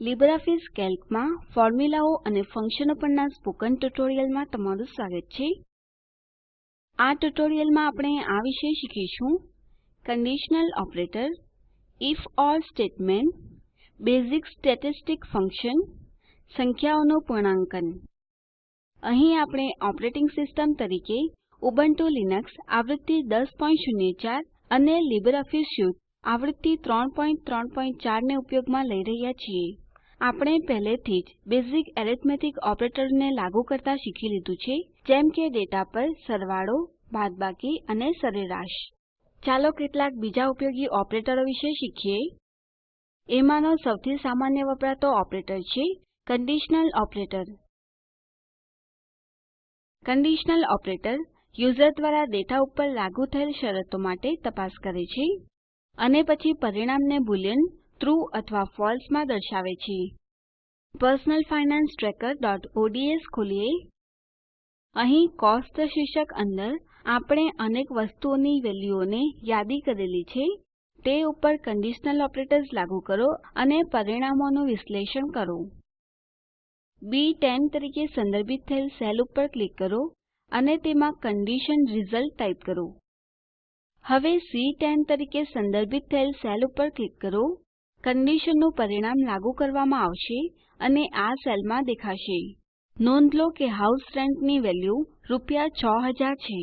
LibreOffice કેલ્કમાં ફોર્મ્યુલાઓ અને ફંક્શનો પરના સ્પોકન ટ્યુટોરીયલમાં તમારું સ્વાગત છે. આ ટ્યુટોરીયલમાં આપણે આ વિશે શીખીશું. Conditional operator, if or statement, basic statistic function, સંખ્યાઓનું પૂર્ણાંકન. અહીં આપણે ઓપરેટિંગ સિસ્ટમ તરીકે ઉબુન્ટુ લિનક્સ આવૃત્તિ 1004 અને લીબરઓફીસ સ્યુટ આવૃત્તિ 334 ને ઉપયોગમાં લઈ રહ્યા છીએ. આપણે પહેલેથી જ બેઝિક એરિથમેટિક ઓપરેટરને લાગુ કરતા શીખી લીધું છે, જેમ કે ડેટા પર સરવાળો, બાદબાકી અને સરેરાશ. ચાલો કેટલાક બીજા ઉપયોગી ઓપરેટરો વિશે શીખીએ. એમાંનો સૌથી સામાન્ય વપરાતો ઓપરેટર છે conditional operator conditional operator user દ્વારા ડેટા ઉપર લાગુ થયેલ શરતો માટે તપાસ કરે છે, અને પછી પરિણામને બુલિયન ટ્રૂ અથવા ફળસે માં દર્શાવે છે. personal finance trackerઓડ્સ ખોલીએ. અહીં કોસ્ટ શીર્ષક અંદર આપણે અનેક વસ્તુઓની વેલ્યુઓને યાદી કરેલી છે. તે ઉપર કંડીશનલ ઓપરેટર્સ લાગુ કરો અને પરિણામોનું વિશ્લેષણ કરો. બી10 તરીકે સંદર્ભિત થયેલ સેલ ઉપર ક્લિક કરો અને તેમાં કન્ડિશન રિઝલ્ટ ટાઈપ કરો. હવે સી10 તરીકે સંદર્ભિત થયેલ સેલ ઉપર ક્લિક કરો. કંડીશનનું પરિણામ લાગુ કરવામાં આવશે અને આ સેલમાં દેખાશે. નોંધ લો કે હાઉસ રેન્ટની વેલ્યુ રૂપિયા 6000 છે.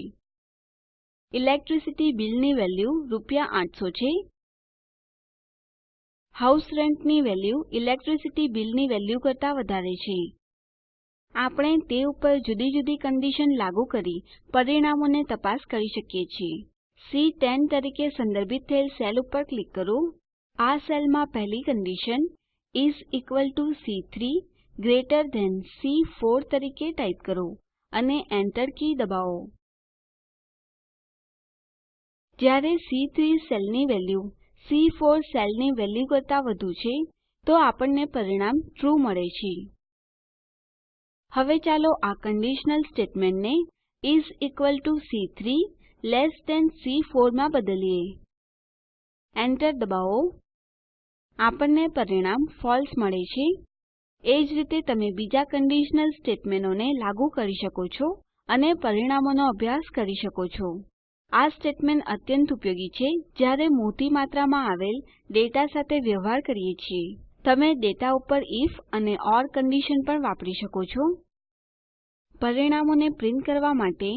ઇલેક્ટ્રિસિટી બિલની વેલ્યુ રૂપિયા 800 છે. હાઉસ રેન્ટની વેલ્યુ ઇલેક્ટ્રિસિટી બિલની વેલ્યુ કરતાં વધારે છે. આપણે તે ઉપર જુદી જુદી કન્ડિશન લાગુ કરી પરિણામોને તપાસ કરી શકીએ છીએ. સી10 તરીકે સંદર્ભિત થયેલ સેલ ઉપર ક્લિક કરો. આ સેલમાં પહેલી કંડીશન ઇસ ઇક્વલ ટીઓ સી3 ગ્રેટર થાન સી4 તરીકે ટાઈપ કરો અને Enter કી દબાવો. જ્યારે સી3 સેલની વેલ્યુ સી4 સેલની વેલ્યુ કરતા વધુ છે, તો આપણને પરિણામ ટ્રૂ મળે છે. હવે ચાલો આ કંડીશનલ સ્ટેટમેન્ટને is equal to C3 less than સી4 માં બદલીએ. Enter દબાવો. આપણને પરિણામ ફળસે મળે છે. એ જ રીતે તમે બીજા કન્ડિશનલ સ્ટેટમેન્ટોને લાગુ કરી શકો છો અને પરિણામોનો અભ્યાસ કરી શકો છો. આ સ્ટેટમેન્ટ અત્યંત ઉપયોગી છે જ્યારે મોટી માત્રામાં આવેલ ડેટા સાથે વ્યવહાર કરીએ છીએ. તમે ડેટા ઉપર if અને ઓર કન્ડિશન પણ વાપરી શકો છો. પરિણામોને પ્રિન્ટ કરવા માટે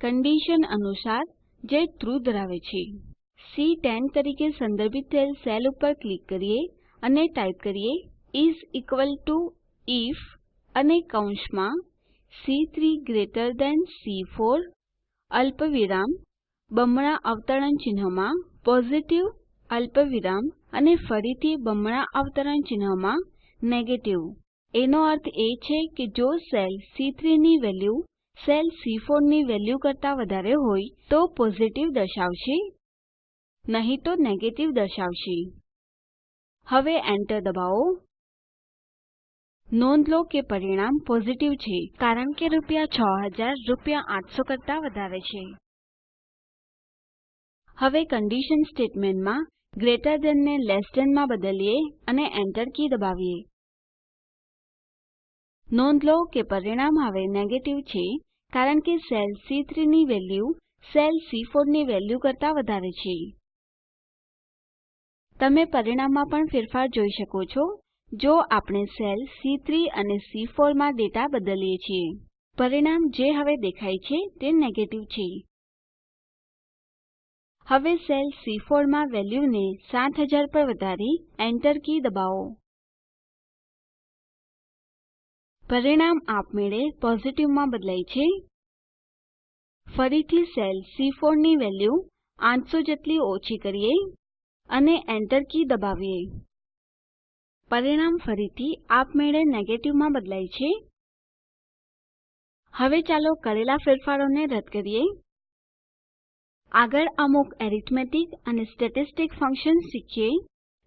કન્ડિશન અનુસાર જે ટ્રૂ ધરાવે છે. સી10 તરીકે સંદર્ભિત થયેલ સેલ ઉપર ક્લિક કરીએ અને ટાઈપ કરીએ ઇસ ઇક્વલ ટુ ઇફ અને કૌંસમાં સી3 ગ્રેટર થાન સી4 અલ્પવિરામ બમણા અવતરણ ચિહ્નમાં પોઝિટિવ, અલ્પવિરામ અને ફરીથી બમણા અવતરણ ચિહ્નમાં નેગેટિવ. એનો અર્થ એ છે કે જો સેલ સી3 ની વેલ્યુ, સેલ સી4 ની વેલ્યુ કરતા વધારે હોય તો પોઝિટિવ દર્શાવશે. નહીં તો નેગેટિવ દર્શાવશે. હવે એન્ટર દબાવો. નોંધ લો કે પરિણામ પોઝિટિવ છે, કારણ કે રૂપિયા 6000 રૂપિયા 800 કરતા વધારે છે. હવે કન્ડિશન સ્ટેટમેન્ટમાં ગ્રેટર ધેન ને લેસ ધેનમાં બદલીએ અને એન્ટર કી દબાવીએ. નોંધ લો કે પરિણામ હવે નેગેટિવ છે, કારણ કે સેલ સી3 ની વેલ્યુ સેલ સી4 ની વેલ્યુ કરતા વધારે છે. તમે પરિણામમાં પણ ફેરફાર જોઈ શકો છો, જો આપણે સેલ સી3 અને સી4 માં ડેટા બદલીએ છીએ. પરિણામ જે હવે દેખાય છે તે નેગેટિવ છે. હવે સેલ સી4 માં વેલ્યુને 7000 પર વધારી એન્ટર કી દબાવો. પરિણામ આપમેળે પોઝિટિવમાં બદલાય છે. ફરીથી સેલ સી4 ની વેલ્યુ 800 જેટલી ઓછી કરીએ. અને Enter કી દબાવીએ. પરિણામ ફરીથી આપમેળે નેગેટિવમાં બદલાય છે. હવે ચાલો કરેલા ફેરફારોને રદ કરીએ. આગળ અમુક એરિથમેટિક અને સ્ટેટિસ્ટિક ફંક્શન્સ શીખીએ.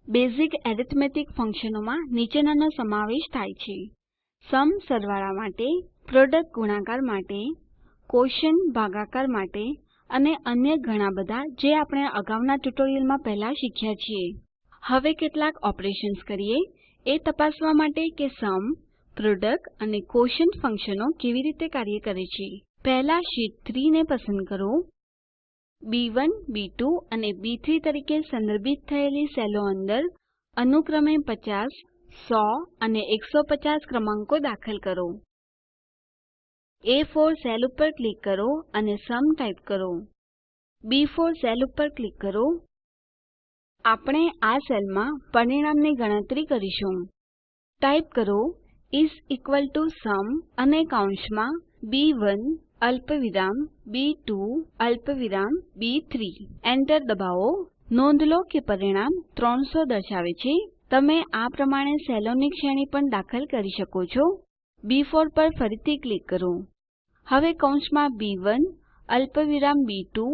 બેઝિક એરિથમેટિક ફંક્શનોમાં નીચેનાનો સમાવેશ થાય છે. સમ સરવાળા માટે પ્રોડક્ટ ગુણાકાર માટે ક્વોશન્ટ ભાગાકાર માટે અને અન્ય ઘણા બધા જે આપણે અગાઉના ટ્યુટોરીયલમાં પહેલા શીખ્યા છીએ. હવે કેટલાક ઓપરેશન્સ કરીએ. એ તપાસવા માટે કે સમ પ્રોડક્ટ અને ક્વોશન્ટ ફંક્શનો કેવી રીતે કાર્ય કરે છે. પહેલા શીટ 3 ને પસંદ કરો. બી1 બી2 અને B3 તરીકે સંદર્ભિત થયેલી સેલો અંદર અનુક્રમે 50 100 અને 150 ક્રમાંકો દાખલ કરો. એ4 સેલ ઉપર ક્લિક કરો અને સમ ટાઈપ કરો. B4 સેલ ઉપર ક્લિક કરો. આપણે આ સેલમાં પરિણામની ગણતરી કરીશું. ટાઈપ કરો, ઇસ ઇક્વલ ટુ સમ અને કૌંસમાં B1 અલ્પવિરામ B2 અલ્પવિરામ B3 એન્ટર દબાવો. નોંધ લો કે પરિણામ 300 દર્શાવે છે. તમે આ પ્રમાણે સેલોની શ્રેણી પણ દાખલ કરી શકો છો. B4 પર ફરીથી ક્લિક કરો. હવે કૌંસમાં બી1 અલ્પવિરામ બી2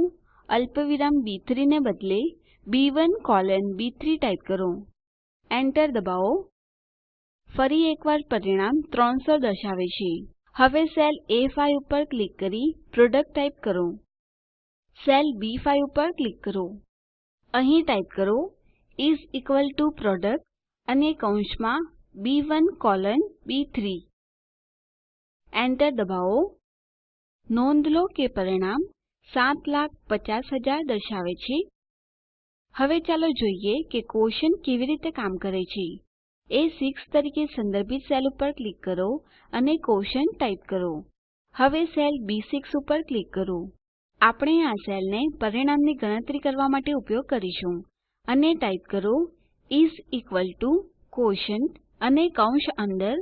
અલ્પવિરામ બી3 ને બદલે બી1 કોલન બી3 ટાઈપ કરો. એન્ટર દબાવો. ફરી એકવાર પરિણામ 300 દર્શાવે છે. હવે સેલ A5 ઉપર ક્લિક કરી પ્રોડક્ટ ટાઈપ કરો. સેલ B5 ઉપર ક્લિક કરો. અહીં ટાઈપ કરો ઇસ ઇક્વલ ટુ પ્રોડક્ટ અને કૌંસમાં B1 કોલન B3 એન્ટર દબાવો. નોંધ લો કે પરિણામ 750000 દર્શાવે છે. હવે ચાલો જોઈએ કે ક્વોશન્ટ કેવી રીતે કામ કરે છે. A6 તરીકે સંદર્ભિત સેલ ઉપર ક્લિક કરો અને ક્વોશન્ટ ટાઈપ કરો. હવે સેલ B6 ઉપર ક્લિક કરો. આપણે આ સેલને પરિણામની ગણતરી કરવા માટે ઉપયોગ કરીશું. અને ટાઈપ કરો, is ઇક્વલ to quotient અને કૌંસ અંદર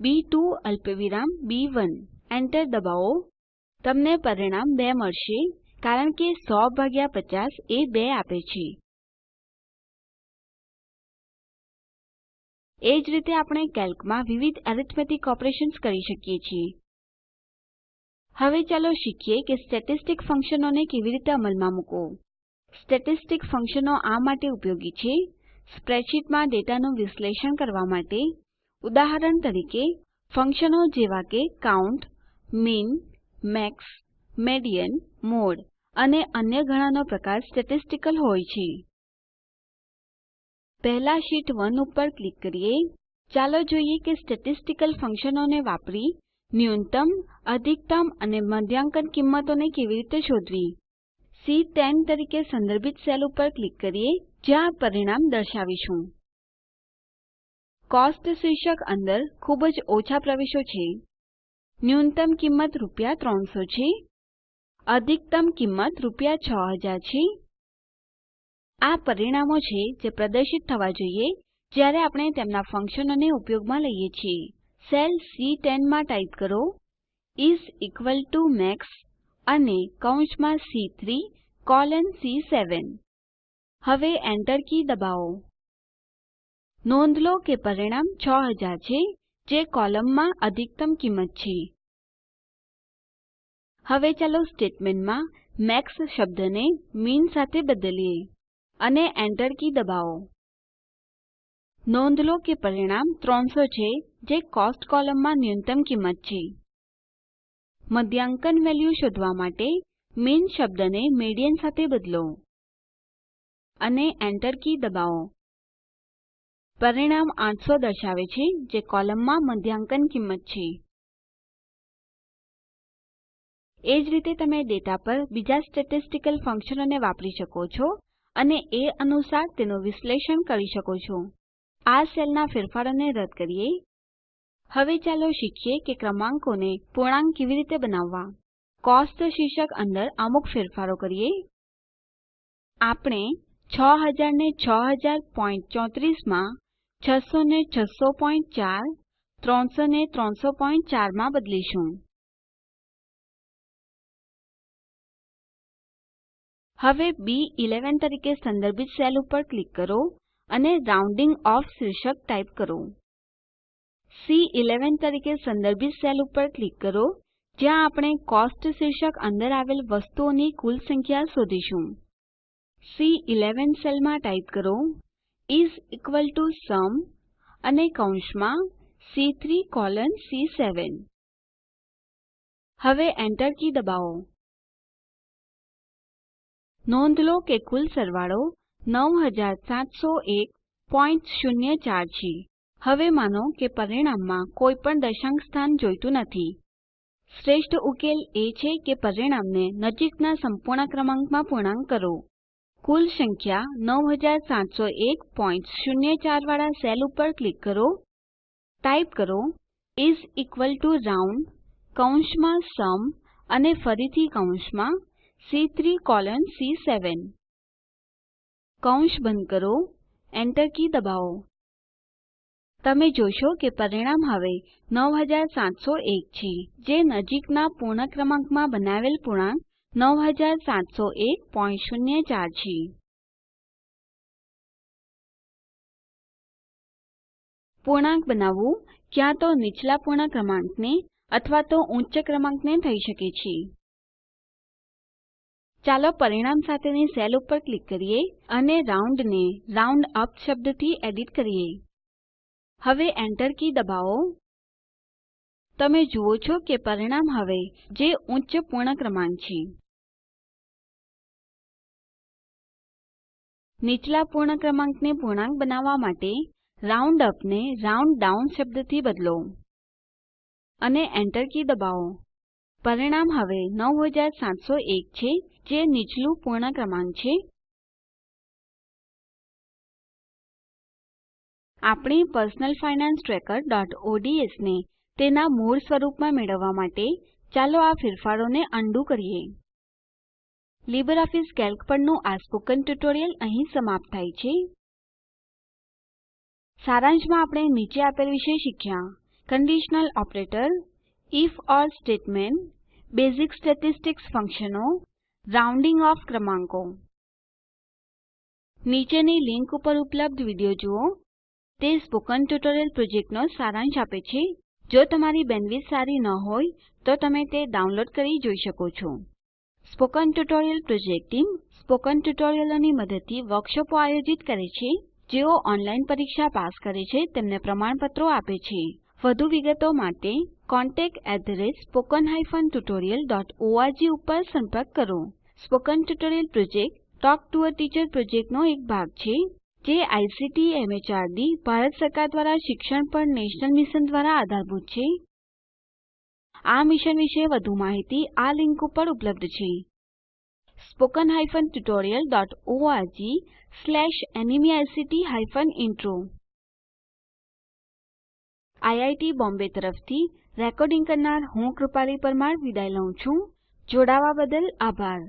B2 અલ્પવિરામ B1 એન્ટર દબાવો. તમને પરિણામ 2 મળશે, કારણ કે 100 ભાગ્યા 50 એ 2 આપે છે. એ જ રીતે આપણે કેલ્કમાં વિવિધ એરિથમેટિક ઓપરેશન્સ કરી શકીએ છીએ. હવે ચાલો શીખીએ કે સ્ટેટિસ્ટિક ફંક્શનોને કેવી રીતે અમલમાં મૂકો સ્ટેટિસ્ટિક ફંક્શનો આ માટે ઉપયોગી છે, સ્પ્રેડશીટમાં ડેટાનું વિશ્લેષણ કરવા માટે. ઉદાહરણ તરીકે, ફંક્શનો જેવા કે count, min max, median, mode અને અન્ય ઘણાનો પ્રકાર સ્ટેટિસ્ટિકલ હોય છે. પહેલા શીટ 1 ઉપર ક્લિક કરીએ. ચાલો જોઈએ કે સ્ટેટિસ્ટિકલ ફંક્શનોને વાપરી ન્યૂનતમ, અધિકતમ અને મધ્યાંકન કિંમતોને કેવી રીતે શોધવી? સી10 તરીકે સંદર્ભિત સેલ ઉપર ક્લિક કરીએ, જ્યાં પરિણામ દર્શાવીશું. કોસ્ટ શીર્ષક અંદર ખૂબ જ ઓછા પ્રવેશો છે. ન્યૂનતમ કિંમત રૂપિયા 300 છે. અધિકતમ કિંમત રૂપિયા 6000 છે. આ પરિણામો છે જે પ્રદર્શિત થવા જોઈએ જ્યારે આપણે તેમના ફંક્શનોને ઉપયોગમાં લઈએ છીએ. સેલ C10 માં ટાઈપ કરો. is ઇક્વલ to મેક્સ અને કૌંસમાં C3 કોલન C7 હવે એન્ટર કી દબાવો. નોંધ લો કે પરિણામ 6000 છે. જે કોલમમાં અધિકતમ કિંમત છે. હવે ચાલો સ્ટેટમેન્ટમાં મેક્સ શબ્દને મિન સાથે બદલીએ અને Enter કી દબાવો. નોંધ લો કે પરિણામ 300 છે, જે કોસ્ટ કોલમમાં ન્યૂનતમ કિંમત છે. મધ્યાંકન વેલ્યુ શોધવા માટે મિન શબ્દને મીડિયન સાથે બદલો અને Enter કી દબાવો. પરિણામ 800 દર્શાવે છે જે કોલમમાં મધ્યાંકન કિંમત છે. એ જ રીતે તમે ડેટા પર બીજા સ્ટેટિસ્ટિકલ ફંક્શનોને વાપરી શકો છો અને એ અનુસાર તેનું વિશ્લેષણ કરી શકો છો. આ સેલના ફેરફારોને રદ કરીએ. હવે ચાલો શીખીએ કે ક્રમાંકોને પૂર્ણાંક કેવી રીતે બનાવવા. કોસ્ટ શીર્ષક અંદર અમુક ફેરફારો કરીએ. આપણે 6000 ને 600034 માં 600 ને 6004 300 ને 3004 માં બદલીશું. હવે બી11 તરીકે સંદર્ભિત સેલ ઉપર ક્લિક કરો અને રાઉન્ડિંગ ઓફ શીર્ષક ટાઈપ કરો. સી11 તરીકે સંદર્ભિત સેલ ઉપર ક્લિક કરો, જ્યાં આપણે કોસ્ટ શીર્ષક અંદર આવેલ વસ્તુઓની કુલ સંખ્યા શોધીશું. સી11 સેલમાં ટાઈપ કરો. ઇસ ઇક્વલ to sum અને કૌંસમાં સી3 કોલન સી7 હવે એન્ટર કી દબાવો. નોંધ લો કે કુલ સરવાળો 970104 છે. હવે માનો કે પરિણામમાં કોઈ પણ દશાંશ સ્થાન જોઈતું નથી. શ્રેષ્ઠ ઉકેલ એ છે કે પરિણામને નજીકના સંપૂર્ણ ક્રમાંકમાં પૂર્ણાંક કરો. કુલ સંખ્યા 970104 વાળા સેલ ઉપર ક્લિક કરો. ટાઈપ કરો, is ઇક્વલ to રાઉન્ડ કૌંસમાં સમ અને ફરીથી કૌંસમાં સી3 કોલોન સી7 કૌંસ બંધ કરો એન્ટર કી દબાવો. તમે જોશો કે પરિણામ હવે 9701 છે, જે નજીકના પૂર્ણ ક્રમાંકમાં બનાવેલ પૂર્ણાંક 970104 છે. પૂર્ણાંક બનાવવું ક્યાં તો નીચલા પૂર્ણ ક્રમાંકને અથવા તો ઉચ્ચ ક્રમાંકને થઈ શકે છે. ચાલો પરિણામ સાથેની સેલ ઉપર ક્લિક કરીએ અને રાઉન્ડ ને રાઉન્ડઅપ શબ્દથી એડિટ કરીએ. હવે એન્ટર કી દબાવો. તમે જુઓ છો કે પરિણામ હવે જે ઉચ્ચ પૂર્ણ ક્રમાંક છે. નીચલા પૂર્ણ ક્રમાંકને પૂર્ણાંક બનાવવા માટે રાઉન્ડઅપ ને રાઉન્ડડાઉન શબ્દથી બદલો અને એન્ટર કી દબાવો. પરિણામ હવે 9701 છે, જે નીચલું પૂર્ણ ક્રમાંક છે. આપણી personal finance trackerઓડ્સ ને તેના મૂળ સ્વરૂપમાં મેળવવા માટે ચાલો આ ફેરફારોને અન્ડું કરીએ. લીબરઓફીસ કેલ્ક પરનું આ સ્પોકન ટ્યુટોરીયલ અહીં સમાપ્ત થાય છે. સારાંશમાં આપણે નીચે આપેલ વિશે શીખ્યા. Conditional operator, if or statement, basic statistics ફંક્શનો, રાઉન્ડિંગ ઓફ ક્રમાંકો. નીચેની લીંક ઉપર ઉપલબ્ધ વીડિયો જુઓ. તે સ્પોકન ટ્યુટોરીયલ પ્રોજેક્ટનો સારાંશ આપે છે. જો તમારી બેન્ડવિડ્થ સારી ન હોય, તો તમે તે ડાઉનલોડ કરી જોઈ શકો છો. Spoken tutorial project team spoken ટ્યુટોરિયલોની મદદથી વર્કશોપો આયોજિત કરે છે, જેઓ ઓનલાઈન પરીક્ષા પાસ કરે છે, તેમને પ્રમાણપત્રો આપે છે. વધુ વિગતો માટે contactspoken tutorialorg ઉપર સંપર્ક કરો. Spoken tutorial project talk to a teacher પ્રોજેક્ટનો એક ભાગ છે, જે આઇસીટી એમએચઆરડી ભારત સરકાર દ્વારા શિક્ષણ પર નેશનલ મિશન દ્વારા આધારભૂત છે. આ મિશન વિશે વધુ માહિતી આ લિંક ઉપર ઉપલબ્ધ છે. Slash NMEICT hyphen intro IIT Bombay તરફથી રેકોર્ડિંગ કરનાર હું કૃપાલી પરમાર વિદાય લઉં છું. જોડાવા બદલ આભાર.